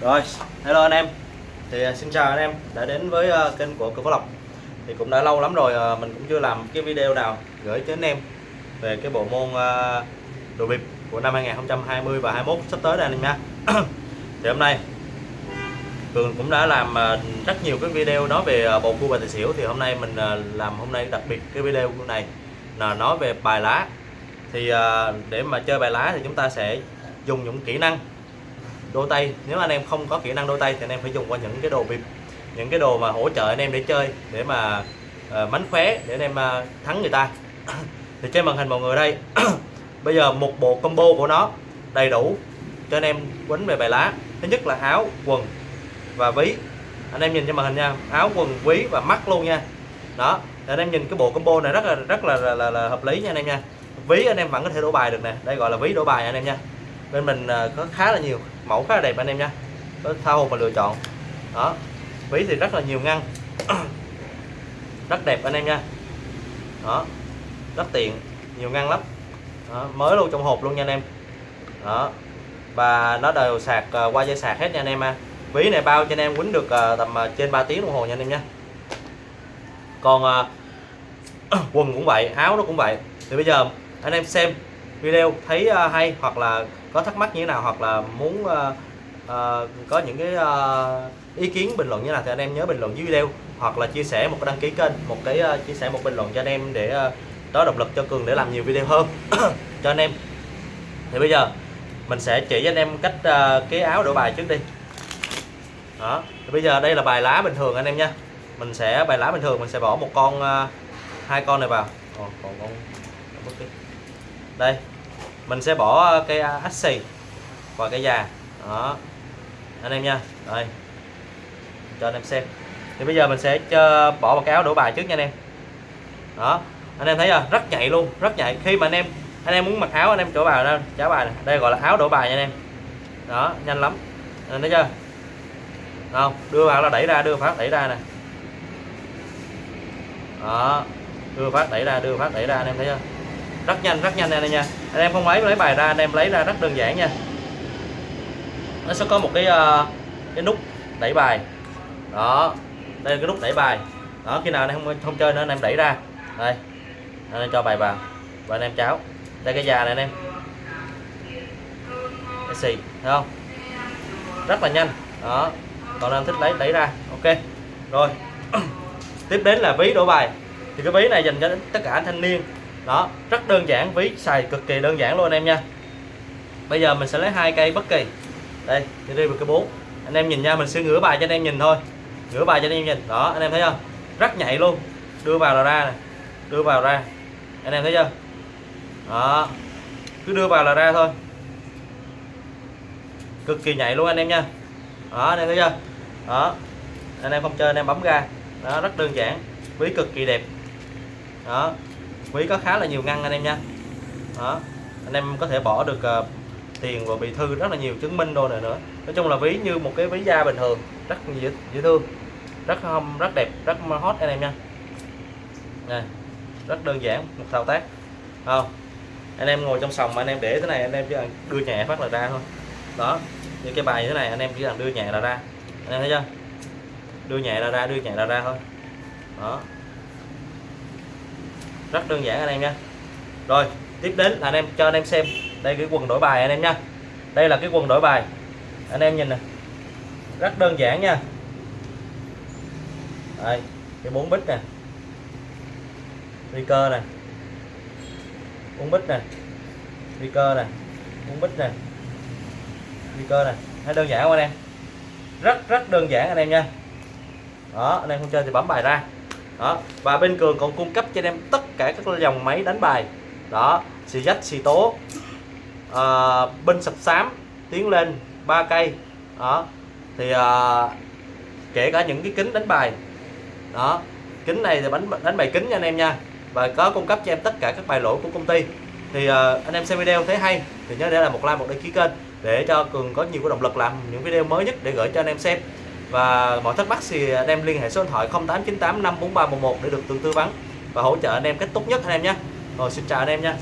Rồi, hello anh em. Thì à, xin chào anh em đã đến với à, kênh của Cường Phó Lộc. Thì cũng đã lâu lắm rồi à, mình cũng chưa làm cái video nào gửi tới anh em Về cái bộ môn đồ bịp của năm 2020 và 21 sắp tới đây anh em nha. Thì hôm nay Cường cũng đã làm rất nhiều cái video nói về bầu cua và tài xỉu. Thì hôm nay mình làm hôm nay đặc biệt cái video này là nói về bài lá. Thì để mà chơi bài lá thì chúng ta sẽ dùng những kỹ năng đôi tay. Nếu anh em không có kỹ năng đôi tay thì anh em phải dùng qua những cái đồ bịp những cái đồ mà hỗ trợ anh em để chơi để mà uh, mánh khóe để anh em uh, thắng người ta. Thì trên màn hình mọi người đây bây giờ một bộ combo của nó đầy đủ cho anh em quấn về bài lá. Thứ nhất là áo quần và ví. Anh em nhìn trên màn hình nha áo quần ví và mắt luôn nha. Đó anh em nhìn cái bộ combo này rất là rất là là, là, là hợp lý nha anh em nha. Ví anh em vẫn có thể đổ bài được nè. Đây gọi là ví đổ bài anh em nha bên mình à, có khá là nhiều mẫu khá là đẹp anh em nha. Có tha hồ mà lựa chọn. Đó ví thì rất là nhiều ngăn. Rất đẹp anh em nha. Đó rất tiện nhiều ngăn lắm. Đó, mới luôn trong hộp luôn nha anh em. Đó và nó đều sạc uh, qua dây sạc hết nha anh em ha. Ví này bao cho anh em quýnh được uh, tầm uh, trên 3 tiếng đồng hồ nha anh em nha. Còn uh, quần cũng vậy áo nó cũng vậy. Thì bây giờ anh em xem video thấy uh, hay hoặc là có thắc mắc như thế nào hoặc là muốn uh, uh, có những cái uh, ý kiến bình luận như nào thì anh em nhớ bình luận dưới video hoặc là chia sẻ một cái đăng ký kênh một cái uh, chia sẻ một bình luận cho anh em để uh, đó động lực cho cường để làm nhiều video hơn cho anh em. Thì bây giờ mình sẽ chỉ cho anh em cách uh, cái áo đổi bài trước đi. Đó thì bây giờ đây là bài lá bình thường anh em nha. Mình sẽ bài lá bình thường mình sẽ bỏ một con uh, hai con này vào. Ồ, còn con đây mình sẽ bỏ cây à, ách xì và cây già. Đó. Anh em nha. Đây. Cho anh em xem. Thì bây giờ mình sẽ cho, bỏ một cái áo đổ bài trước nha anh em. Đó. Anh em thấy chưa? Rất nhạy luôn rất nhạy. Khi mà anh em anh em muốn mặc áo anh em chỗ bài ra trả bài này. đây gọi là áo đổ bài nha anh em. Đó nhanh lắm. Anh thấy chưa? Không đưa vào là đẩy ra đưa phát đẩy ra nè. Đó. Đưa phát đẩy ra đưa phát đẩy ra anh em thấy chưa? Rất nhanh rất nhanh anh nha. Anh em không lấy lấy bài ra anh em lấy ra rất đơn giản nha. Nó sẽ có một cái uh, cái nút đẩy bài. Đó đây là cái nút đẩy bài. Đó khi nào anh em không không chơi nữa anh em đẩy ra. Đây anh em cho bài vào. Và anh em cháo. Đây cái già này anh em. Cái xì thấy không? Rất là nhanh. Đó còn anh thích lấy đẩy ra. Ok rồi. Tiếp đến là ví đổ bài. Thì cái ví này dành cho tất cả thanh niên đó, rất đơn giản, ví xài cực kỳ đơn giản luôn anh em nha. Bây giờ mình sẽ lấy hai cây bất kỳ. Đây đi đi cái bốn anh em nhìn nha, mình sẽ ngửa bài cho anh em nhìn thôi. Ngửa bài cho anh em nhìn. Đó, anh em thấy không rất nhạy luôn. Đưa vào là ra này đưa vào ra. Anh em thấy chưa? Đó, cứ đưa vào là ra thôi. Cực kỳ nhạy luôn anh em nha. Đó, anh em thấy chưa? Đó, anh em không chơi anh em bấm ra. Đó, rất đơn giản. Ví cực kỳ đẹp. Đó ví có khá là nhiều ngăn anh em nha. Đó anh em có thể bỏ được uh, tiền và bì thư rất là nhiều chứng minh đồ này nữa. Nói chung là ví như một cái ví da bình thường rất dễ, dễ thương rất hâm rất đẹp rất hot anh em nha. Này rất đơn giản một thao tác. Không anh em ngồi trong sòng mà anh em để thế này anh em chỉ cần đưa nhẹ phát là ra thôi. Đó như cái bài như thế này anh em chỉ cần đưa nhẹ là ra. Anh em thấy chưa? Đưa nhẹ là ra đưa nhẹ là ra thôi. Đó rất đơn giản anh em nha. Rồi, tiếp đến là anh em, cho anh em xem đây cái quần đổi bài anh em nha. Đây là cái quần đổi bài. Anh em nhìn nè. Rất đơn giản nha. Đây, cái bốn bít nè. Nguy cơ nè. Bốn bít nè. Nguy cơ nè. Bốn bít nè. Nguy cơ nè. Thấy đơn giản không anh em? Rất rất đơn giản anh em nha. Đó, anh em không chơi thì bấm bài ra đó và bên cường còn cung cấp cho anh em tất cả các dòng máy đánh bài. Đó xì dách xì tố à, binh sập xám tiến lên ba cây. Đó thì à, kể cả những cái kính đánh bài. Đó kính này thì đánh đánh bài kính nha anh em nha. Và có cung cấp cho em tất cả các bài lỗi của công ty. Thì uh, anh em xem video thấy hay thì nhớ để lại một like một đăng ký kênh để cho cường có nhiều cái động lực làm những video mới nhất để gửi cho anh em xem và mọi thắc mắc thì anh em liên hệ số điện thoại 0898 54311 để được tư vấn và hỗ trợ anh em cách tốt nhất anh em nhé. Rồi, xin chào anh em nha.